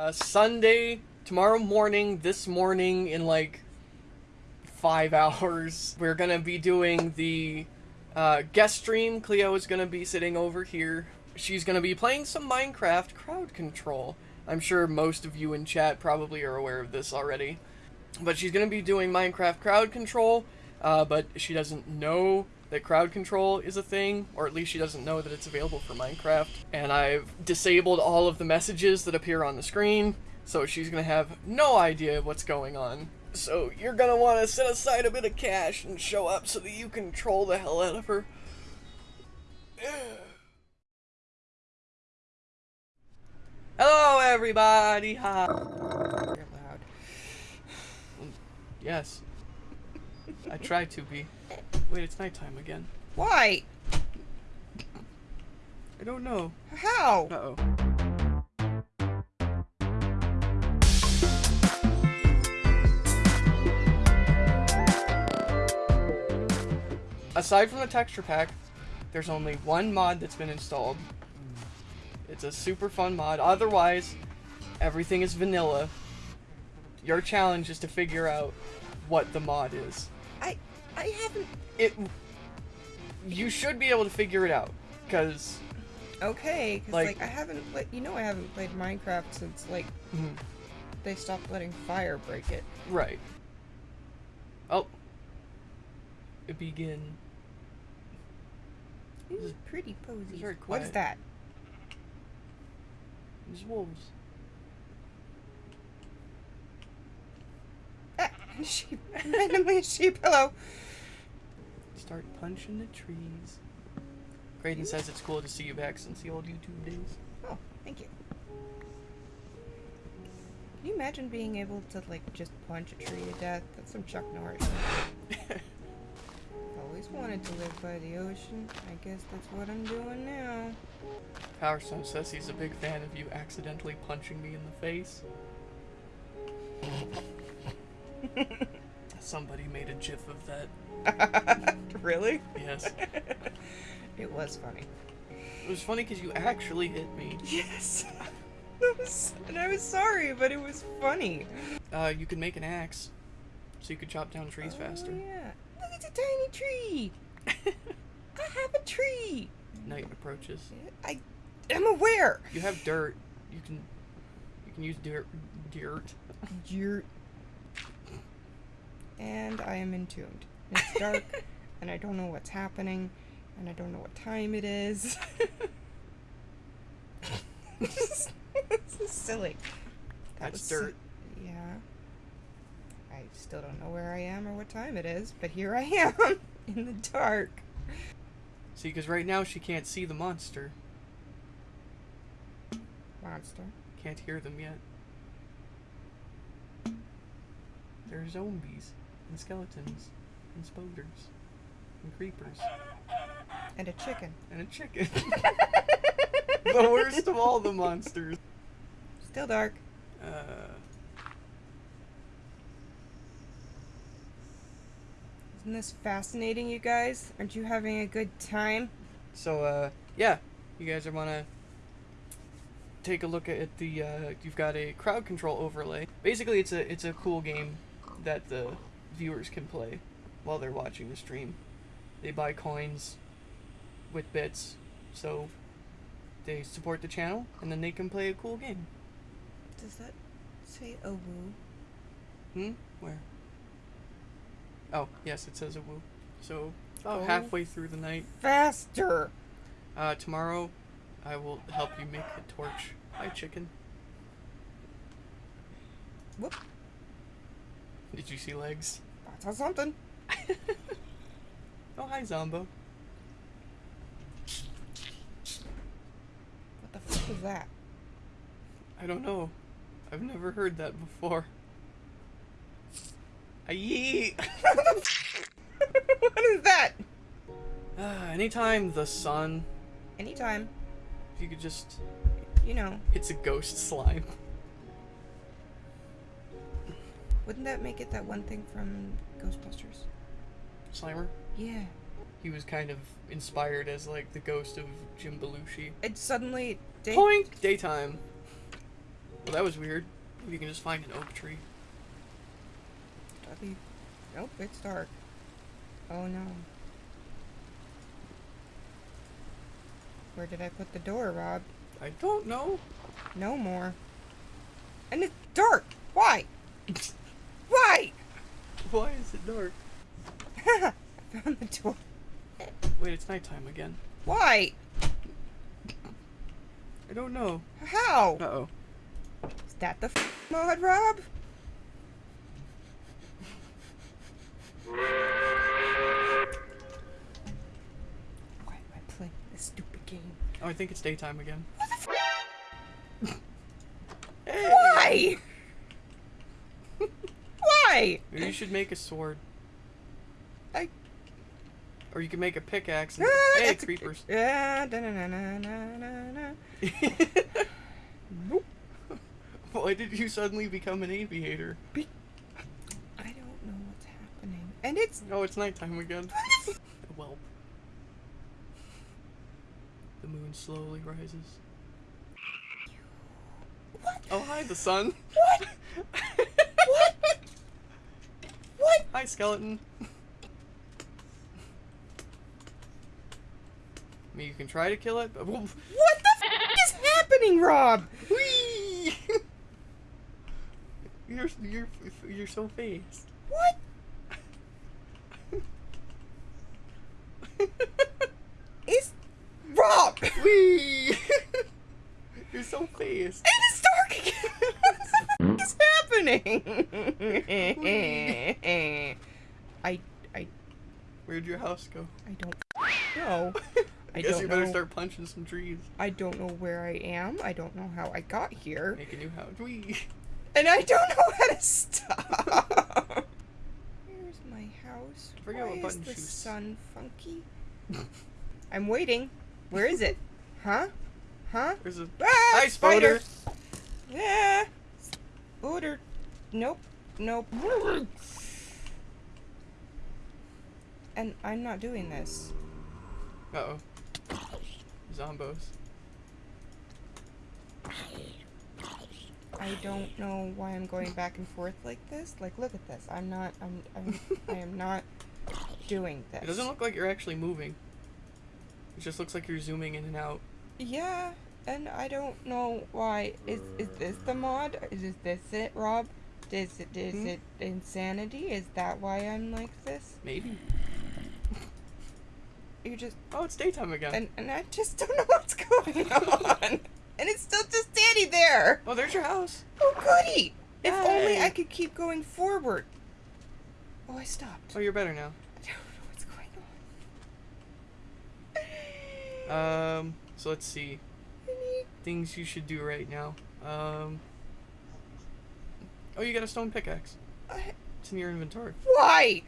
Uh, Sunday, tomorrow morning, this morning, in like five hours, we're gonna be doing the uh, guest stream. Cleo is gonna be sitting over here. She's gonna be playing some Minecraft crowd control. I'm sure most of you in chat probably are aware of this already. But she's gonna be doing Minecraft crowd control, uh, but she doesn't know that crowd control is a thing, or at least she doesn't know that it's available for Minecraft. And I've disabled all of the messages that appear on the screen, so she's gonna have no idea what's going on. So you're gonna want to set aside a bit of cash and show up so that you can troll the hell out of her. Hello, everybody. Hi. Yes. I try to be. Wait, it's nighttime again. Why? I don't know. How? Uh oh. Aside from the texture pack, there's only one mod that's been installed. It's a super fun mod. Otherwise, everything is vanilla. Your challenge is to figure out what the mod is. I I haven't. It. You should be able to figure it out, because Okay, 'cause, Like- like, I haven't. Like, you know, I haven't played Minecraft since like they stopped letting fire break it. Right. Oh. Begin. Ooh, pretty posy. What's that? There's wolves. Ah, sheep. Randomly a sheep. Hello. Start punching the trees. Graydon says it's cool to see you back since the old YouTube days. Oh, thank you. Can you imagine being able to like just punch a tree to death? That's some Chuck Norris. Always wanted to live by the ocean. I guess that's what I'm doing now. Powerstone says he's a big fan of you accidentally punching me in the face. Somebody made a gif of that. really? Yes. It was funny. It was funny because you actually hit me. Yes. That was, and I was sorry, but it was funny. Uh, you could make an axe, so you could chop down trees Oh, faster. yeah. Look, it's a tiny tree. I have a tree. Night approaches. I am aware. You have dirt. You can you can use dirt dirt. You're. And I am entombed. It's dark, and I don't know what's happening, and I don't know what time it is. this is silly. That That's was si- dirt. yeah. I still don't know where I am or what time it is, but here I am in the dark. See, because right now she can't see the monster. Monster. Can't hear them yet. They're zombies and skeletons and spoders and creepers And a chicken. and a chicken. the worst of all the monsters. Still dark. Uh, Isn't this fascinating, you guys? Aren't you having a good time? so uh, yeah, you guys are wanna take a look at the. Uh, you've got a crowd control overlay. Basically, it's a it's a cool game that the viewers can play while they're watching the stream. They buy coins with bits, so they support the channel, and then they can play a cool game. Does that say a woo? Hmm? Where? Oh, yes, it says a woo. So, Oh. halfway through the night. Faster! Uh, tomorrow, I will help you make a torch. Hi, chicken. Whoop. Did you see legs? Saw something. Oh, hi, Zombo. What the fuck is that? I don't know. I've never heard that before. Aye. what is that? Uh, anytime the sun, Anytime, if you could just. you know, It's a ghost slime. wouldn't that make it that one thing from Ghostbusters? Slimer? Yeah. He was kind of inspired as like the ghost of Jim Belushi. It suddenly. Day- Poink! Daytime. Well, that was weird. You can just find an oak tree. That'd. Nope, it's dark. Oh no. Where did I put the door, Rob? I don't know. No more. And it's dark! Why? Why is it dark? I found the door. Wait, it's nighttime again. Why? I don't know. How? Uh oh. Is that the f- mod, Rob? Why am I playing this stupid game? Oh, I think it's daytime again. Hey! Why? Why? Maybe you should make a sword. I. Or you can make a pickaxe and. Ah, hey, that's a- creepers. Yeah, da-na-na-na-na-na-na. Nope. Why did you suddenly become an aviator? I don't know what's happening. And it's. Oh, it's nighttime again. a whelp. The moon slowly rises. What? Oh, hi, the sun. What? Hi, skeleton. I mean, you can try to kill it, but. What the f- is happening, Rob? Whee! you're you're you're so fast. What? Is Rob? Whee! you're so fast. Happening? I I Where'd your house go? I don't know. I Guess don't you better know. start punching some trees. I don't know where I am. I don't know how I got here. Make a new house. Whee! And I don't know how to stop. Here's my house. I forget Why what is button the choose. sun funky? I'm waiting. Where is it? Huh? Huh? There's a Ah, hi spider. Yeah. Spider. Nope. Nope. And I'm not doing this. Uh oh. Zombos. I don't know why I'm going back and forth like this. Like, look at this. I'm not. I'm. I'm. I am not doing this. It doesn't look like you're actually moving. It just looks like you're zooming in and out. Yeah, and I don't know why. Is is this the mod? Is this it, Rob? Is it is Hmm? it insanity? Is that why I'm like this? Maybe. You just Oh, it's daytime again. and and I just don't know what's going on. And it's still just standing there. oh, there's your house. Oh goody! If only I could keep going forward. Oh, I stopped. Oh, you're better now. I don't know what's going on. Um, so let's see. Things you should do right now. Um. Oh, you got a stone pickaxe. It's in your inventory. Why?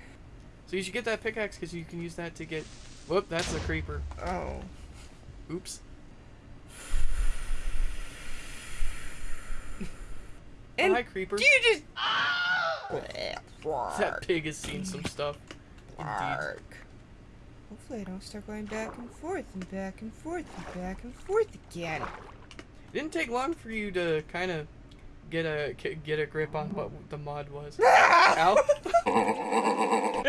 So you should get that pickaxe because you can use that to get. Whoop, that's a creeper. Oh. Oops. And oh, hi, creeper. do you just? That pig has seen some stuff. Indeed. Hopefully I don't start going back and forth and back and forth and back and forth again. It didn't take long for you to kind of get a k- get a grip on what the mod was. Ow! Ow.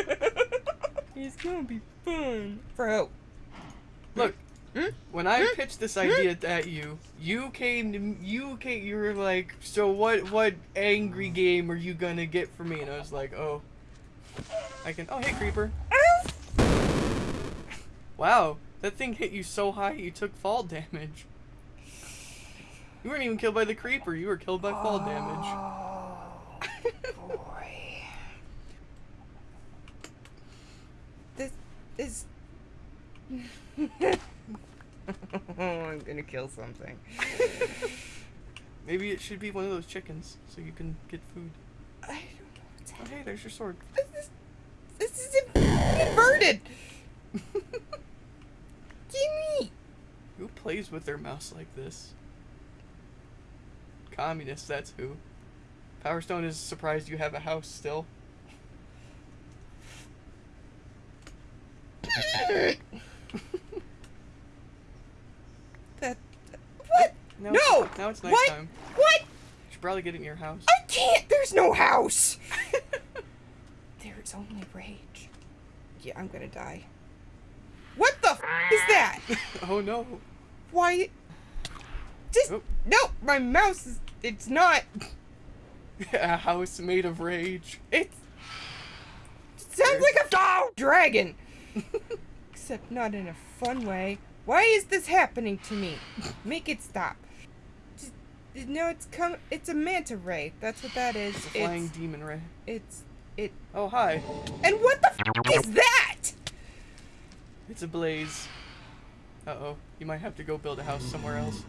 it's gonna be fun. Bro. Look, Hmm? when I hmm? pitched this idea hmm? at you, you came to you came. You were like, "So what? What angry game are you gonna get for me?" And I was like, "Oh, I can." Oh, hey, creeper! Hmm? Wow, that thing hit you so high you took fall damage. You weren't even killed by the creeper. You were killed by fall damage. Oh, boy. This is. I'm gonna kill something. Maybe it should be one of those chickens so you can get food. I don't know what's Oh, hey, there's your sword. This is. This is inverted! Gimme! Who plays with their mouse like this? Communists, that's who. Power Stone is surprised you have a house still. that. What? Now No! It's, now it's What? nighttime. What? probably get in your house. I can't. There's no house. There's only rage. Yeah, I'm gonna die. What the f- ah! is that? oh no. Why? Just Oh. no. My mouse is. It's not. A house made of rage. It's. It sounds like a f- dragon. Except not in a fun way. Why is this happening to me? Make it stop. Just, no, it's come. It's a manta ray. That's what that is. It's a flying It's. demon ray. It's. It. Oh hi. And what the f- is that? It's a blaze. Uh oh. You might have to go build a house somewhere else.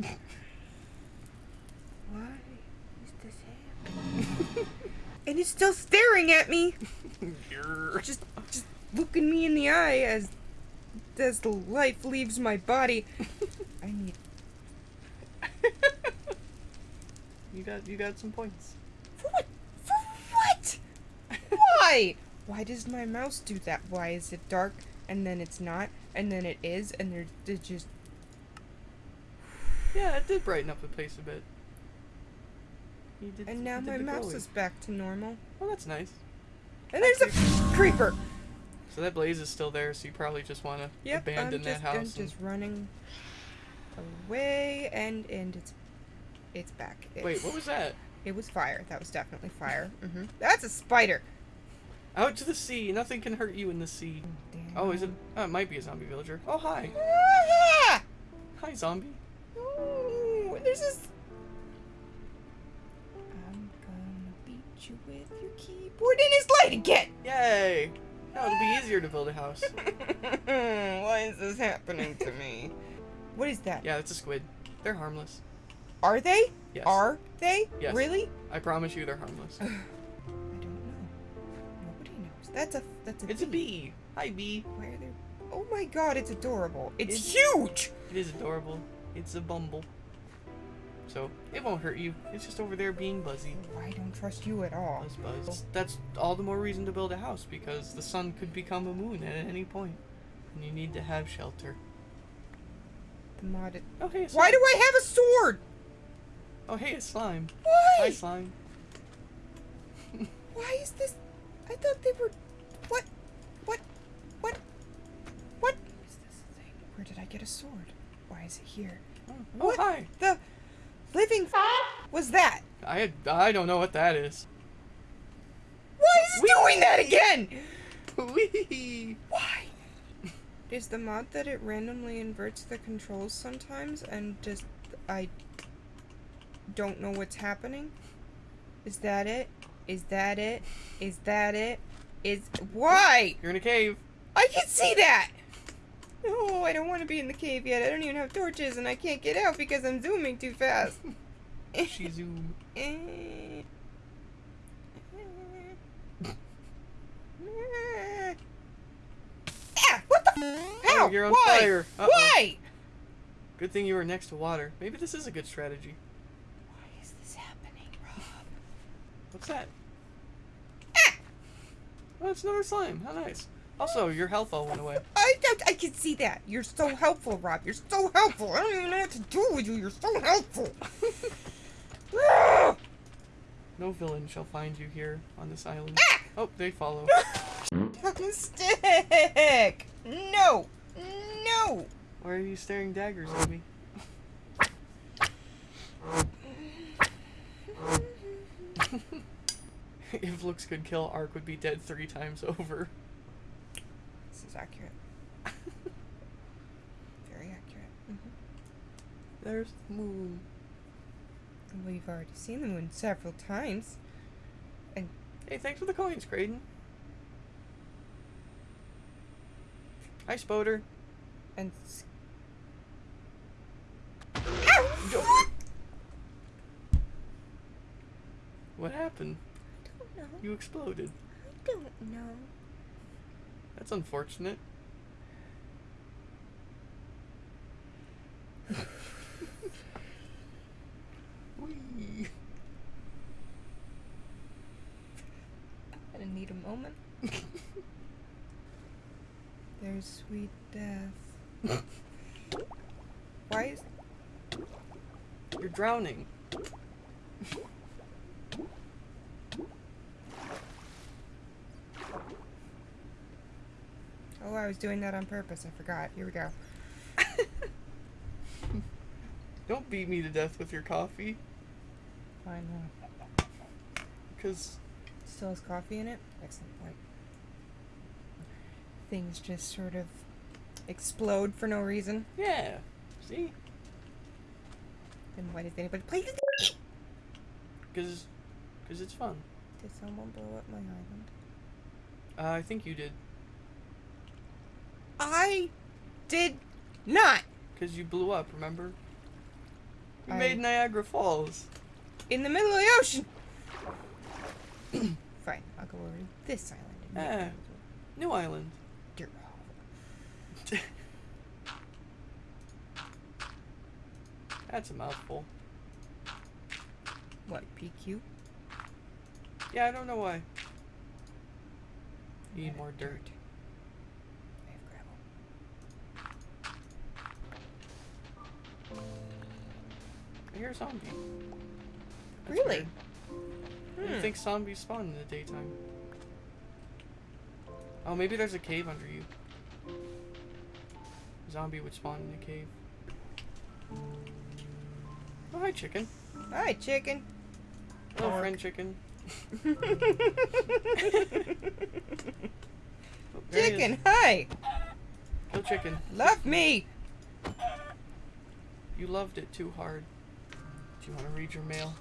Why is this happening? and it's still staring at me. Just just looking me in the eye as as the life leaves my body. I need you got you got some points. for what? For what? Why? Why does my mouse do that? Why is it dark and then it's not and then it is and there it just Yeah, it did brighten up the place a bit. Did, and now my mouse is back to normal. Oh, that's nice. And there's a creeper. So that blaze is still there, so you probably just want to Yep, abandon I'm that just, house. I'm just running away and and it's it's back. Wait, what was that? It was fire. That was definitely fire. hmm That's a spider. Out to the sea. Nothing can hurt you in the sea. Oh, is it? Oh, it might be a zombie villager. Oh, hi. Ah! Hi, zombie. Ooh, there's this. I'm gonna beat you with your keyboard in his light again. Yay! Now it'll be ah. easier to build a house. Why is this happening to me? What is that? Yeah, it's a squid. They're harmless. Are they? Yes. Are they? Yes. Really? I promise you they're harmless. I don't know. Nobody knows. That's a that's a It's a bee. Hi, bee. Why are there? Oh my god, it's adorable. It's, It's- huge. It is adorable. It's a bumble. So, it won't hurt you. It's just over there being buzzy. I don't trust you at all. Buzz buzz. That's all the more reason to build a house because the sun could become a moon at any. And you need to have shelter. The modded. Oh, hey, a Why do I have a sword? Oh, hey, a slime. Why? Hi, slime. Why is this? I thought they were. What? What? What? What is this thing? Where did I get a sword? Why is it here? Oh, What? hi. The living f- was that? I I don't know what that is. Why is it doing that again? Whee! Why? Is the mod that it randomly inverts the controls sometimes and just I don't know what's happening? Is that it? Is that it? Is that it? Is why? You're in a cave. I can see that. No, I don't want to be in the cave yet. I don't even have torches and I can't get out because I'm zooming too fast. She zoom. Ah, what the? How? Oh, you're on Why? fire. Uh-oh. Why? Good thing you were next to water. Maybe this is a good strategy. Why is this happening, Rob? What's that? Ah! Oh, it's another slime. How nice. Also, your health all went away. I, I, I can see that. You're so helpful, Rob. You're so helpful. I don't even know what to do with you. You're so helpful. No villain shall find you here on this island. Ah! Oh, they follow. stick. No. No. Why are you staring daggers at me? if looks could kill, Ark would be dead three times over. This is accurate. Very accurate. There's the moon. We've already seen the moon several times. And hey, thanks for the coins, Creighton. Hi, Spoder. And. What happened? I don't know. You exploded. I don't know. That's unfortunate. Whee. I didn't need a moment. There's sweet death. Why is. You're drowning. Oh, I was doing that on purpose. I forgot. Here we go. Don't beat me to death with your coffee, I know. because Still has coffee in it? Excellent point. Things just sort of explode for no reason. yeah. See, Then why did anybody play this? because because it's fun. Did someone blow up my island? Uh, I think you did, I did not! because you blew up. Remember? You I- made Niagara Falls. In the middle of the ocean! Fine, I'll go over to this island. Ah. New Island. dirt. That's a mouthful. What, PQ? Yeah, I don't know why. Need more dirt. I have gravel. I hear a zombie. That's Really? weird. You Hmm. think zombies spawn in the daytime? Oh, maybe there's a cave under you. A Zombie would spawn in a cave. Hi, chicken. Hi, chicken. Hello, Pork. friend chicken. Oh, there he is. chicken, hi! Kill chicken. Love me! You loved it too hard. Do you want to read your mail?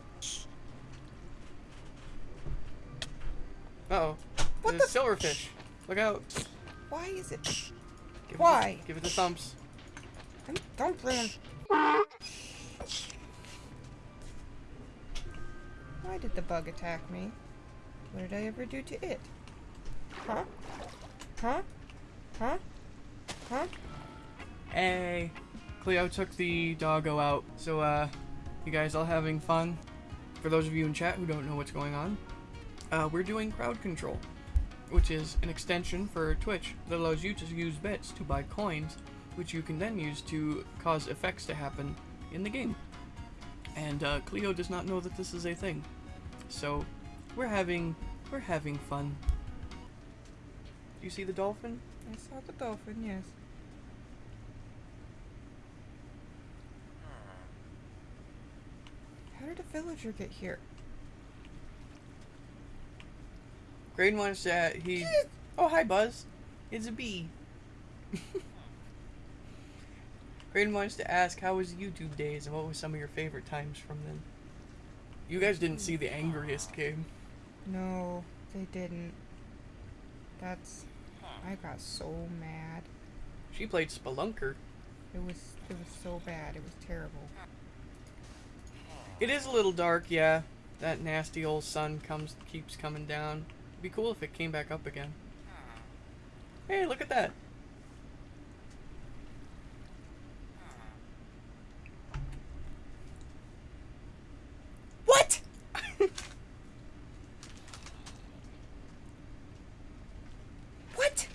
Uh oh. What There's the- silverfish. Look out. Why is it? Give It Why? the, give it the thumps. I'm, don't did the bug attack me? What did I ever do to it? Huh? Huh? Huh? Huh? Hey. Cleo took the doggo out. So, uh, you guys all having fun? For those of you in chat who don't know what's going on, uh, we're doing crowd control, which is an extension for Twitch that allows you to use bits to buy coins, which you can then use to cause effects to happen in the game. And uh, Cleo does not know that this is a thing, so we're having we're having fun. Do you see the dolphin? I saw the dolphin, yes. How did a villager get here? Graydon wants to. He. Oh, hi, Buzz. It's a bee. Graydon wants to ask, how was YouTube days and what was some of your favorite times from them? You guys didn't see the angriest game. No, they didn't. That's. I got so mad. She played Spelunker. It was. It was so bad. It was terrible. It is a little dark, yeah. That nasty old sun comes keeps coming down. It'd be cool if it came back up again. Hey, look at that. What? what?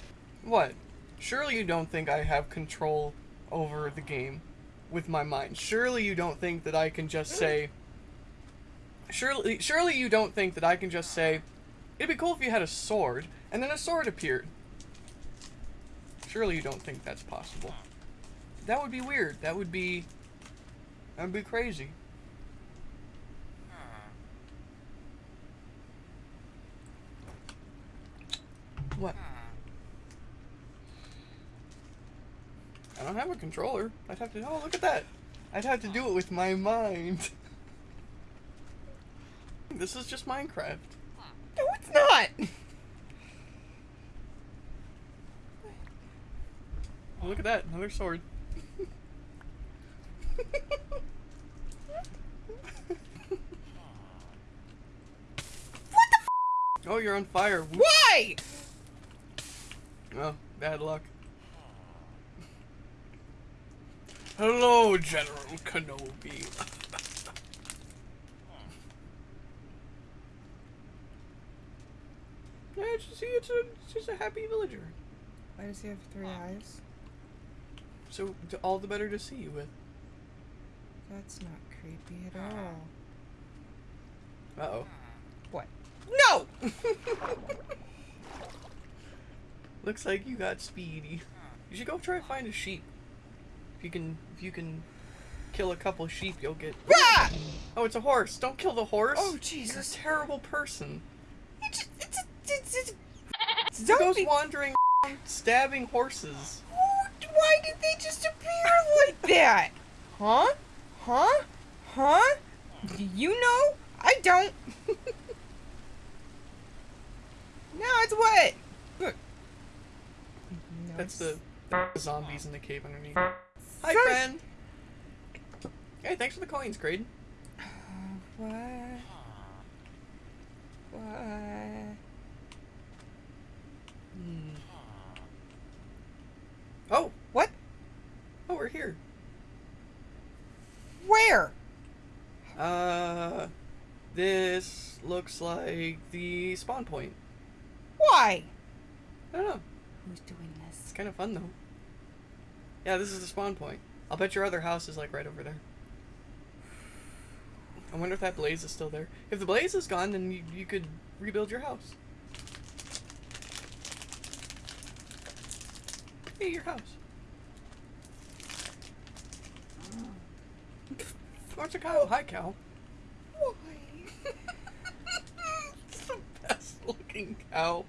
What? Surely you don't think I have control over the game with my mind. Surely you don't think that I can just say Surely surely you don't think that I can just say it'd be cool if you had a sword and then a sword appeared. Surely you don't think that's possible. That would be weird. That would be that would be crazy. What? I don't have a controller. I'd have to. Oh, look at that. I'd have to do it with my mind. this is just Minecraft. No, it's not. Oh, look at that. Another sword. What the f Oh, you're on fire. Why? Oh, bad luck. Hello, General Kenobi. yeah, it's, see, it's, a, it's just a happy villager. Why does he have three eyes? So, t- all the better to see you with. That's not creepy at all. Uh oh. What? No! Looks like you got speedy. You should go try to find a sheep. If you can, if you can kill a couple sheep, you'll get. Ah! Oh, it's a horse. Don't kill the horse. Oh, You're a Jesus. terrible person. It's, it's, it's, it's, it's Who goes wandering, stabbing horses. Why did they just appear like that? Huh? Huh? Huh? Do you know? I don't. now it's wet. Look. That's Nice. the zombies in the cave underneath. Hi, Sorry. friend. Hey, thanks for the coins, Graydon. What? What? Hmm. Oh, What? oh, we're here. Where? Uh, this looks like the spawn point. Why? I don't know. Who's doing this? It's kind of fun though. Yeah, this is the spawn point. I'll bet your other house is like right over there. I wonder if that blaze is still there. If the blaze is gone, then you, you could rebuild your house. Hey, your house. Oh. What's a cow? Hi, cow. Why? it's the best looking cow.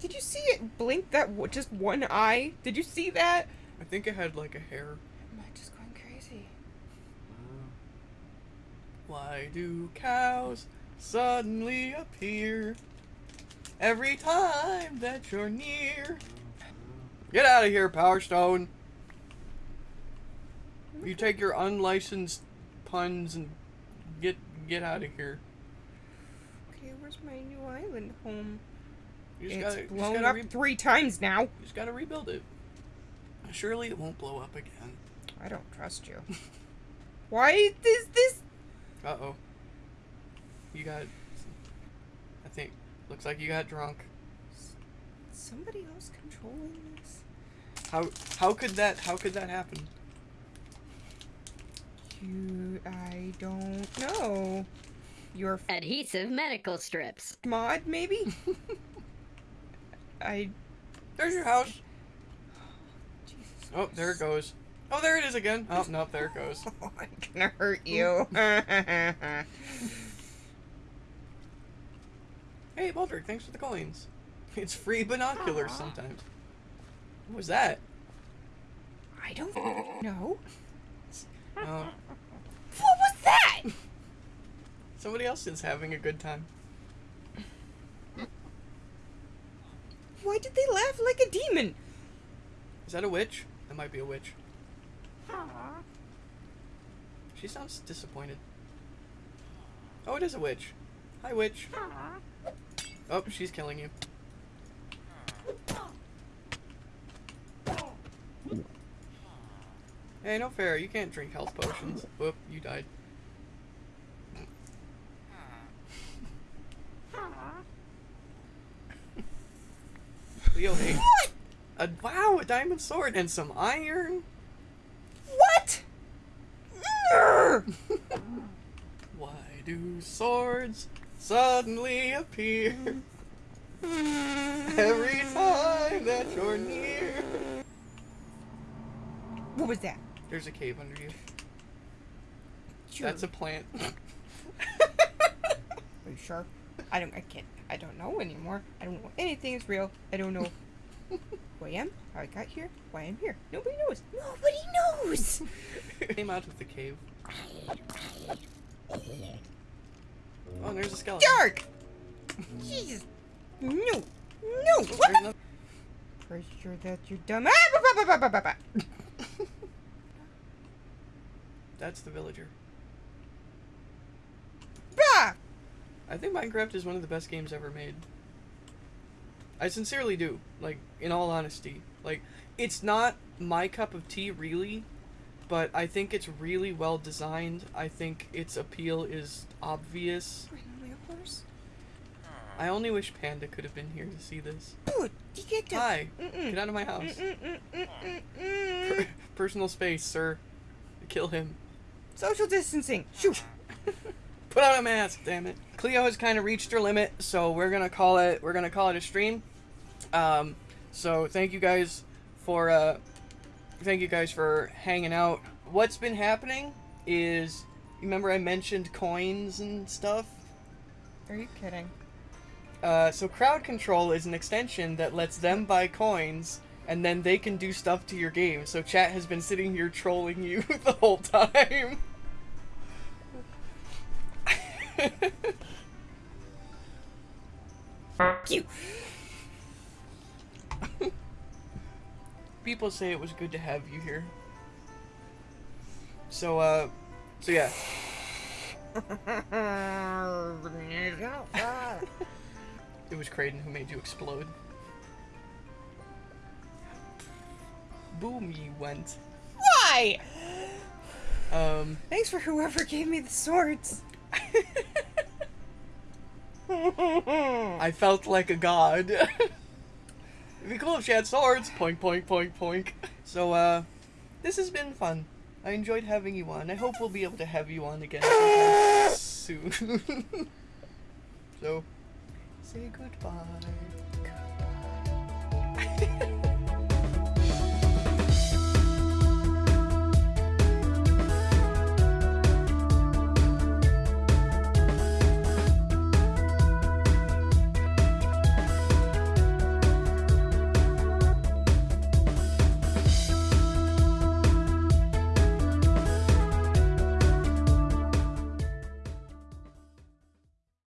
Did you see it blink that just one eye? Did you see that? I think it had like a hair. Am I just going crazy? Why do cows suddenly appear every time that you're near? Get out of here, Power Stone. You take your unlicensed puns and get get out of here. Okay, where's my new island home? You just it's gotta, you just blown gotta up three times now. you just gotta rebuild it. Surely it won't blow up again. I don't trust you. Why is this? Uh oh. You got. I think. Looks like you got drunk. Somebody else controlling this? How how could that how could that happen? You, I don't know. Your Adhesive medical strips. mod, maybe? I. There's your house. Oh, there it goes. Oh, there it is again. Oh, no, there it goes. Oh, I'm gonna hurt you. Hey, Baldric, thanks for the coins. It's free binoculars sometimes. What was that? I don't know. Oh, What was that? somebody else is having a good time. Why did they laugh like a demon? Is that a witch? That might be a witch. She sounds disappointed. Oh, it is a witch. Hi, witch. Oh, she's killing you. Hey, no fair. You can't drink health potions. Whoop, you died. Leo, hey. A, wow, a diamond sword and some iron. What? Why do swords suddenly appear every time that you're near? What was that? There's a cave under you. Sure. That's a plant. Are you sure? I don't. I can't. I don't know anymore. I don't know anything is real. I don't know who I am, how I got here, why I'm here. Nobody knows. Nobody knows. Came out of the cave. Oh, there's a skeleton. Dark. Jesus. No. No. What? There's the- Pretty sure that you're dumb. Ah. That's the villager. Bah! I think Minecraft is one of the best games ever made. I sincerely do. Like, in all honesty. Like, it's not my cup of tea, really, but I think it's really well designed. I think its appeal is obvious. I only wish Panda could have been here to see this. Dude, get to. Hi, get out of my house. Mm, mm, mm, mm, mm, Per- personal space, sir. Kill him. Social distancing. Shoot. Put on a mask, damn it. Cleo has kind of reached her limit, so we're gonna call it. We're gonna call it a stream. Um, so thank you guys for uh, thank you guys for hanging out. What's been happening is, you remember I mentioned coins and stuff. Are you kidding? Uh, so crowd control is an extension that lets them buy coins and then they can do stuff to your game. So chat has been sitting here trolling you the whole time. You. People say it was good to have you here. So uh so yeah. It was Creighton who made you explode. Boom you went. Why? Um Thanks for whoever gave me the swords. I felt like a god. It'd be cool if she had swords. Poink, poink, poink, poink. So, uh, this has been fun. I enjoyed having you on. I hope we'll be able to have you on again soon. so, say goodbye.